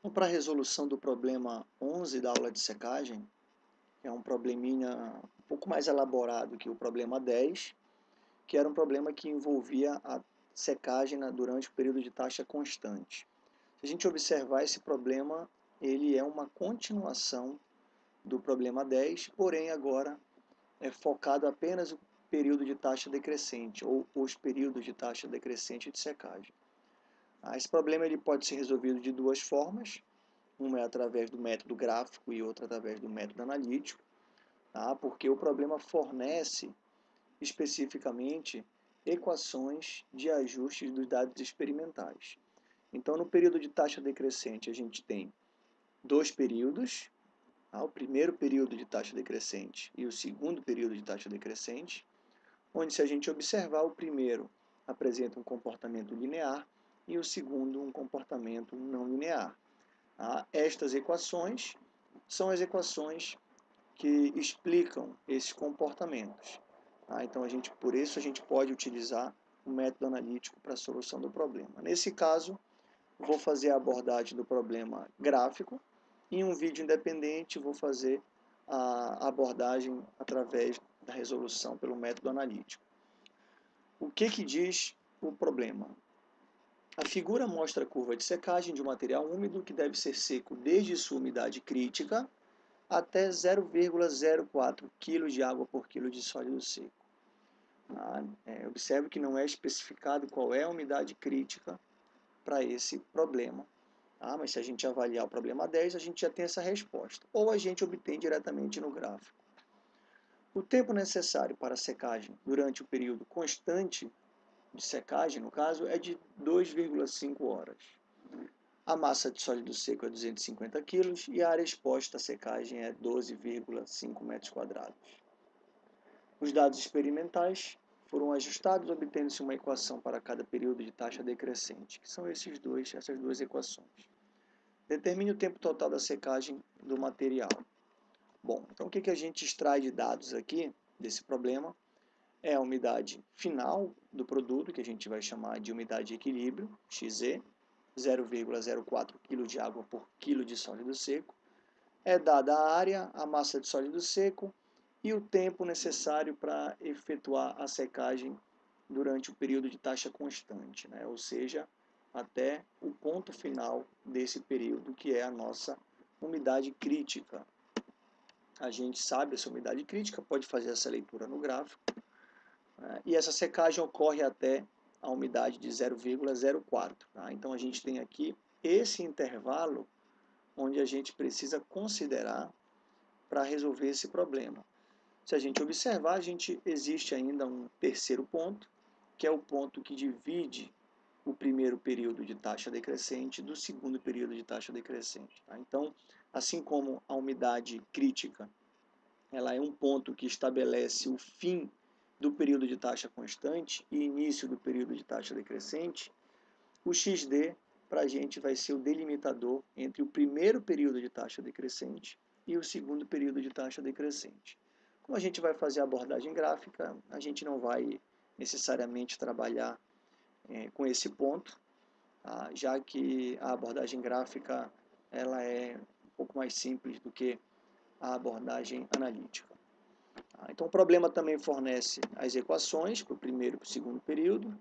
Então, para a resolução do problema 11 da aula de secagem, que é um probleminha um pouco mais elaborado que o problema 10, que era um problema que envolvia a secagem durante o período de taxa constante. Se a gente observar esse problema, ele é uma continuação do problema 10, porém agora é focado apenas no período de taxa decrescente, ou os períodos de taxa decrescente de secagem. Ah, esse problema ele pode ser resolvido de duas formas. Uma é através do método gráfico e outra através do método analítico, tá? porque o problema fornece especificamente equações de ajustes dos dados experimentais. Então, no período de taxa decrescente, a gente tem dois períodos, tá? o primeiro período de taxa decrescente e o segundo período de taxa decrescente, onde se a gente observar, o primeiro apresenta um comportamento linear e o segundo um comportamento não linear. Tá? Estas equações são as equações que explicam esses comportamentos. Tá? Então, a gente, por isso, a gente pode utilizar o método analítico para a solução do problema. Nesse caso, vou fazer a abordagem do problema gráfico. Em um vídeo independente, vou fazer a abordagem através da resolução pelo método analítico. O que, que diz o problema? A figura mostra a curva de secagem de um material úmido que deve ser seco desde sua umidade crítica até 0,04 kg de água por quilo de sólido seco. Ah, é, observe que não é especificado qual é a umidade crítica para esse problema. Ah, mas se a gente avaliar o problema 10, a gente já tem essa resposta. Ou a gente obtém diretamente no gráfico. O tempo necessário para a secagem durante o período constante de secagem, no caso, é de 2,5 horas. A massa de sólido seco é 250 kg e a área exposta à secagem é 12,5 metros quadrados. Os dados experimentais foram ajustados, obtendo-se uma equação para cada período de taxa decrescente, que são esses dois, essas duas equações. Determine o tempo total da secagem do material. Bom, então o que, que a gente extrai de dados aqui desse problema? É a umidade final do produto, que a gente vai chamar de umidade de equilíbrio, XE, 0,04 kg de água por quilo de sólido seco. É dada a área, a massa de sólido seco e o tempo necessário para efetuar a secagem durante o período de taxa constante, né? ou seja, até o ponto final desse período, que é a nossa umidade crítica. A gente sabe essa umidade crítica, pode fazer essa leitura no gráfico, né? e essa secagem ocorre até a umidade de 0,04. Tá? Então a gente tem aqui esse intervalo onde a gente precisa considerar para resolver esse problema. Se a gente observar, a gente existe ainda um terceiro ponto, que é o ponto que divide o primeiro período de taxa decrescente do segundo período de taxa decrescente. Tá? Então, assim como a umidade crítica, ela é um ponto que estabelece o fim do período de taxa constante e início do período de taxa decrescente, o XD para a gente vai ser o delimitador entre o primeiro período de taxa decrescente e o segundo período de taxa decrescente. Como a gente vai fazer a abordagem gráfica, a gente não vai necessariamente trabalhar é, com esse ponto, tá? já que a abordagem gráfica ela é um pouco mais simples do que a abordagem analítica. Tá? Então o problema também fornece as equações para o primeiro e para o segundo período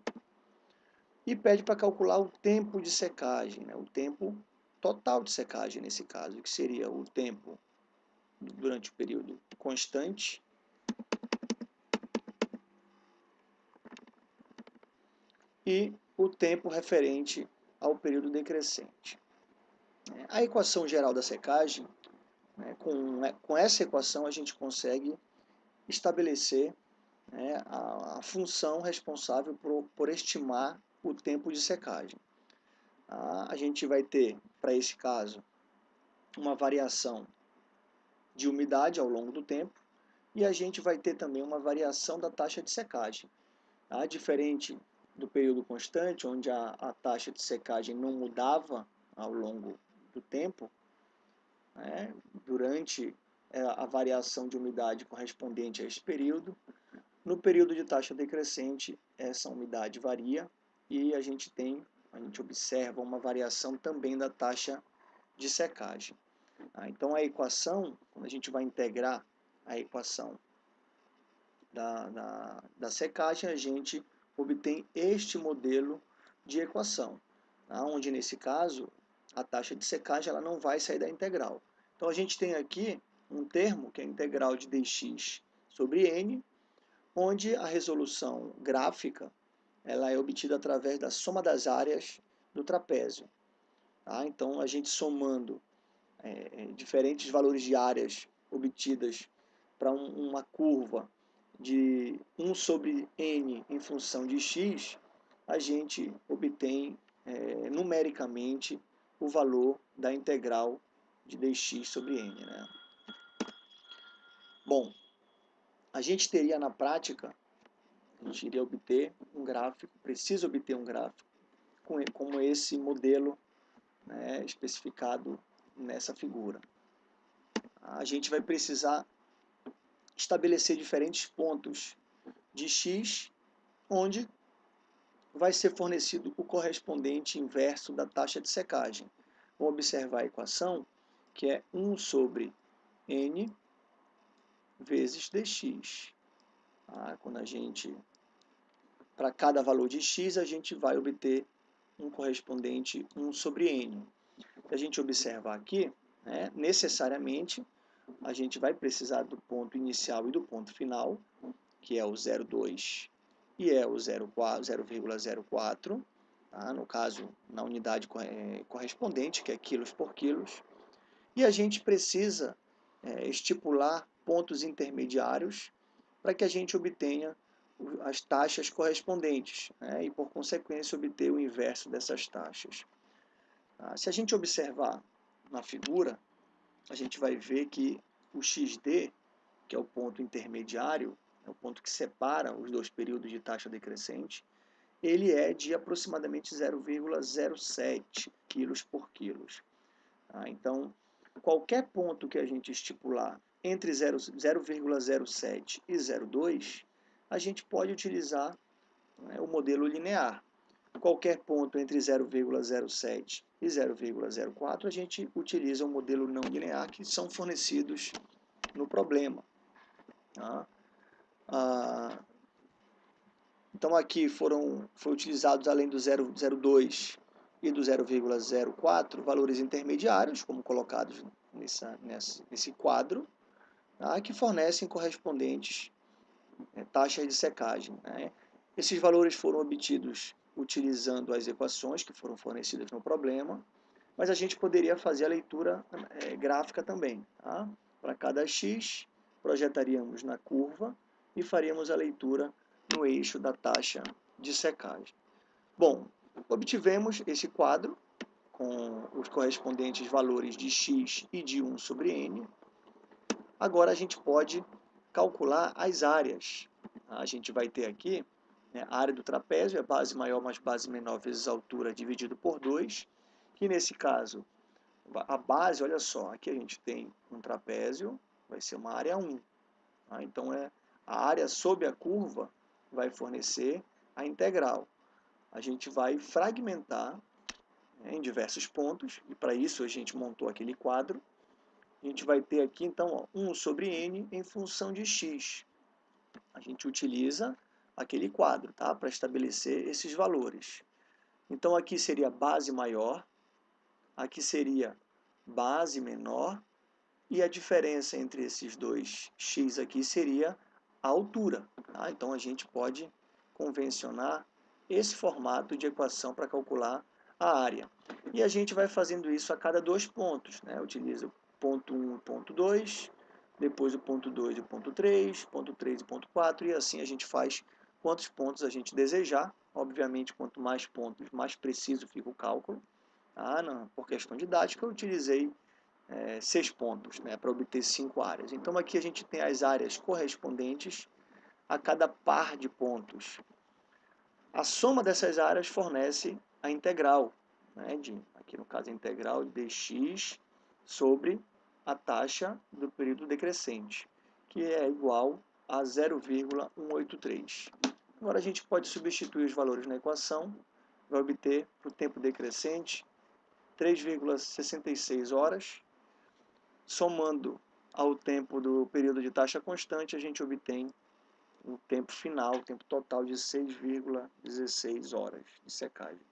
e pede para calcular o tempo de secagem, né? o tempo total de secagem nesse caso, que seria o tempo durante o período constante e o tempo referente ao período decrescente. A equação geral da secagem, né, com, com essa equação a gente consegue estabelecer né, a, a, função responsável por, por, estimar o tempo de secagem. a gente vai ter, para esse caso, uma variação de umidade ao longo do tempo e a gente vai ter também uma variação da taxa de secagem. Tá? Diferente do período constante, onde a, a taxa de secagem não mudava ao longo do tempo, né? durante a variação de umidade correspondente a esse período. No período de taxa decrescente, essa umidade varia e a gente tem, a gente observa uma variação também da taxa de secagem. Ah, então a equação, quando a gente vai integrar a equação da, da, da secagem, a gente obtém este modelo de equação, tá? onde nesse caso a taxa de secagem ela não vai sair da integral. Então a gente tem aqui um termo que é a integral de dx sobre n, onde a resolução gráfica ela é obtida através da soma das áreas do trapézio. Tá? Então a gente somando é, diferentes valores de áreas obtidas para um, uma curva de 1 sobre n em função de x, a gente obtém é, numericamente o valor da integral de dx sobre n. Né? Bom, a gente teria na prática, a gente iria obter um gráfico, precisa obter um gráfico como esse modelo né, especificado nessa figura. A gente vai precisar estabelecer diferentes pontos de x, onde vai ser fornecido o correspondente inverso da taxa de secagem. Vamos observar a equação, que é 1 sobre n vezes dx. Ah, quando a gente, para cada valor de x, a gente vai obter um correspondente 1 sobre n. Se a gente observar aqui, né, necessariamente, a gente vai precisar do ponto inicial e do ponto final, que é o 0,2 e é o 0,04, tá? no caso, na unidade correspondente, que é quilos por quilos. E a gente precisa é, estipular pontos intermediários para que a gente obtenha as taxas correspondentes né? e, por consequência, obter o inverso dessas taxas. Tá? Se a gente observar na figura, a gente vai ver que o XD, que é o ponto intermediário, é o ponto que separa os dois períodos de taxa decrescente, ele é de aproximadamente 0,07 quilos por quilos. Tá? Então, qualquer ponto que a gente estipular entre 0,07 e 0,2, a gente pode utilizar né, o modelo linear. Qualquer ponto entre 0,07 e 0,04, a gente utiliza o modelo não linear que são fornecidos no problema. Tá? Ah, então aqui foram foi utilizados além do 0,02 e do 0,04 valores intermediários, como colocados nessa, nessa, nesse quadro, tá? que fornecem correspondentes é, taxas de secagem. Né? Esses valores foram obtidos utilizando as equações que foram fornecidas no problema, mas a gente poderia fazer a leitura é, gráfica também. Tá? Para cada x, projetaríamos na curva e faríamos a leitura no eixo da taxa de secagem. Bom, obtivemos esse quadro com os correspondentes valores de x e de 1 sobre n. Agora a gente pode calcular as áreas. A gente vai ter aqui né, a área do trapézio, é base maior mais base menor vezes altura dividido por 2, que nesse caso, a base, olha só, aqui a gente tem um trapézio, vai ser uma área 1. Tá? Então, é, a área sob a curva vai fornecer a integral. A gente vai fragmentar né, em diversos pontos, e para isso a gente montou aquele quadro. A gente vai ter aqui, então, ó, 1 sobre n em função de x. A gente utiliza aquele quadro, tá? Para estabelecer esses valores. Então aqui seria base maior, aqui seria base menor, e a diferença entre esses dois x aqui seria a altura. Tá? Então a gente pode convencionar esse formato de equação para calcular a área. E a gente vai fazendo isso a cada dois pontos. Né? Utiliza ponto 1 e ponto 2, depois o ponto 2 e o ponto 3, ponto 3 e ponto 4, e assim a gente faz quantos pontos a gente desejar. Obviamente, quanto mais pontos, mais preciso fica o cálculo. Ah, não, por questão didática, eu utilizei é, seis pontos né, para obter cinco áreas. Então, aqui a gente tem as áreas correspondentes a cada par de pontos. A soma dessas áreas fornece a integral, né, de, aqui no caso a integral de dx sobre a taxa do período decrescente, que é igual a 0,183. Agora a gente pode substituir os valores na equação, vai obter para o tempo decrescente 3,66 horas. Somando ao tempo do período de taxa constante, a gente obtém o tempo final, o tempo total de 6,16 horas de secagem.